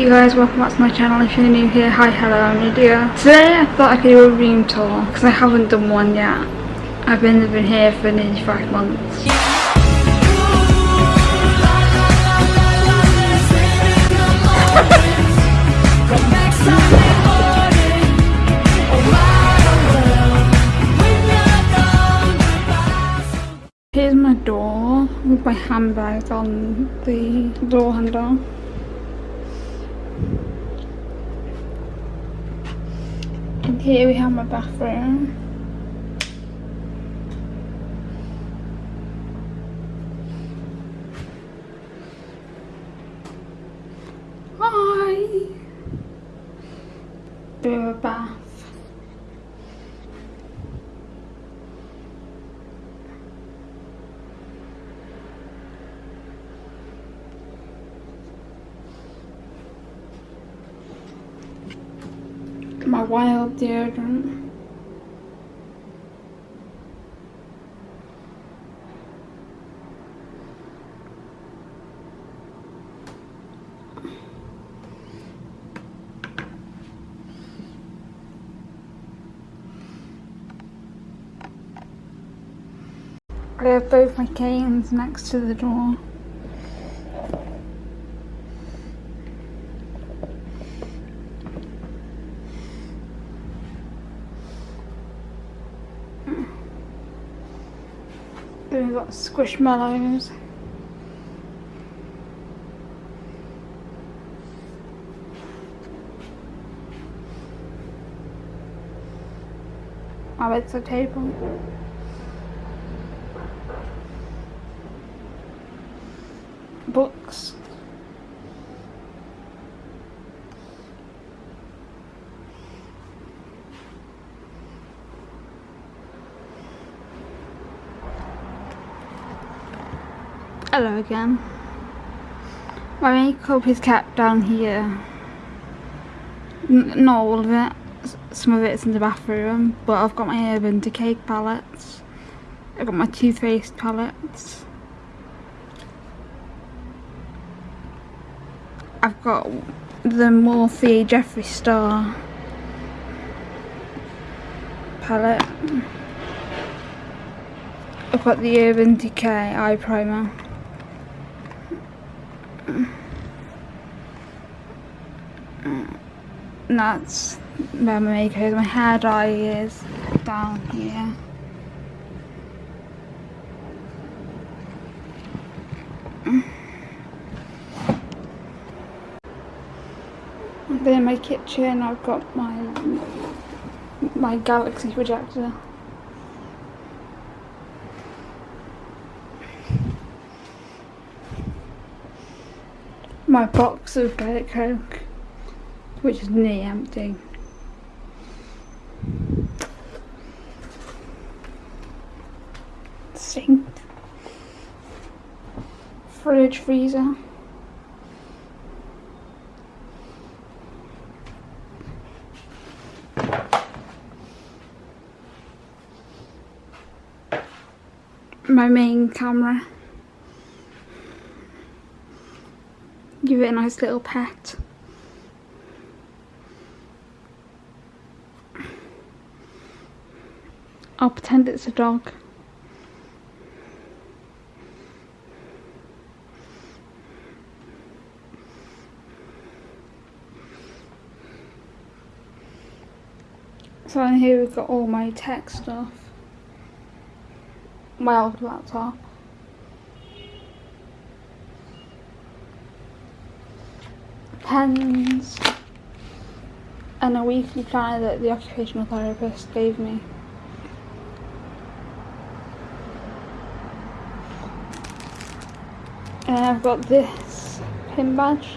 you guys, welcome back to my channel. If you're new here, hi, hello, I'm Lydia. Today I thought I could do a room tour because I haven't done one yet. I've been living here for nearly five months. Here's my door with my handbag on the door handle. Here we have my bathroom. Hi! Bit of a bath. My wild deodorant. I have both my canes next to the door. Then we've got squishmallows. Oh, My bedside table. Books. Hello again. My makeup is kept down here. N not all of it. S some of it's in the bathroom, but I've got my Urban Decay palettes. I've got my Too Faced palettes. I've got the Morphe Jeffree Star palette. I've got the Urban Decay eye primer. And that's where my makeup is. My hair dye is down here. Then in my kitchen I've got my my Galaxy projector. My box of Diet Coke, which is nearly empty. Sink. Fridge, freezer. My main camera. Give it a nice little pet. I'll pretend it's a dog. So in here we've got all my tech stuff. My old laptop. Pens and a weekly planner that the occupational therapist gave me. And I've got this pin badge.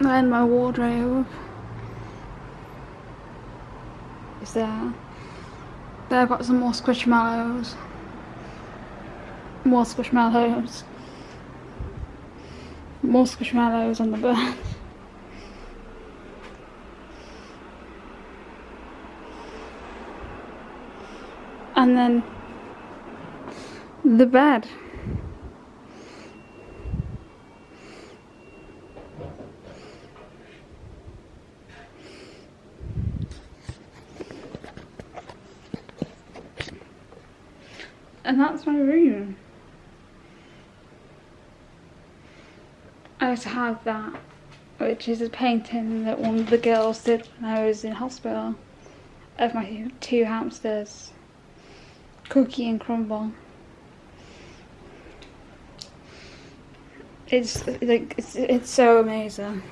And my wardrobe is there. There I've got some more squishmallows. More squishmallows. More squishmallows on the bird. and then the bed. And that's my room. I to have that, which is a painting that one of the girls did when I was in hospital of my two hamsters, Cookie and Crumble. It's like it's it's so amazing.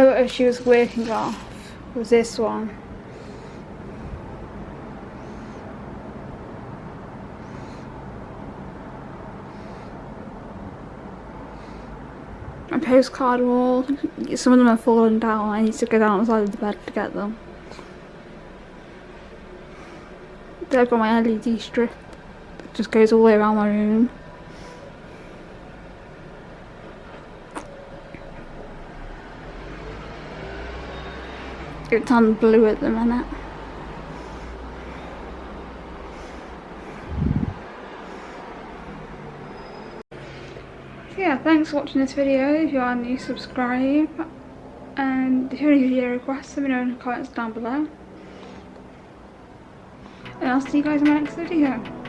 Photo she was working off was this one. A postcard wall. Some of them are falling down. I need to go down the side of the bed to get them. I've got my LED strip. It just goes all the way around my room. It's on blue at the minute. Yeah, thanks for watching this video. If you are new, subscribe. And if you have any video requests, let me know in the comments down below. And I'll see you guys in my next video.